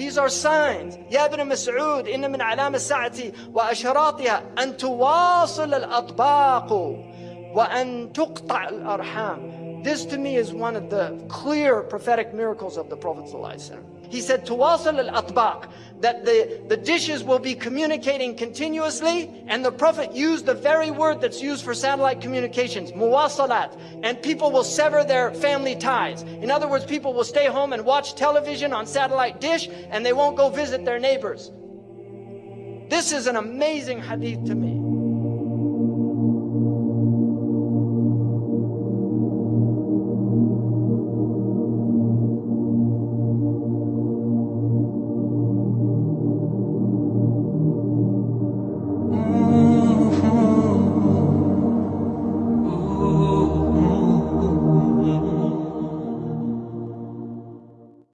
These are signs. يا ابن مسعود إن من علام الساعة وأشراطها أن تواصل الأطباق وأن تقطع الأرحام. This to me is one of the clear prophetic miracles of the Prophet ﷺ. he said, Tawasal al-atbaq, that the, the dishes will be communicating continuously, and the Prophet used the very word that's used for satellite communications, muwasalat, and people will sever their family ties. In other words, people will stay home and watch television on satellite dish, and they won't go visit their neighbors. This is an amazing hadith to me.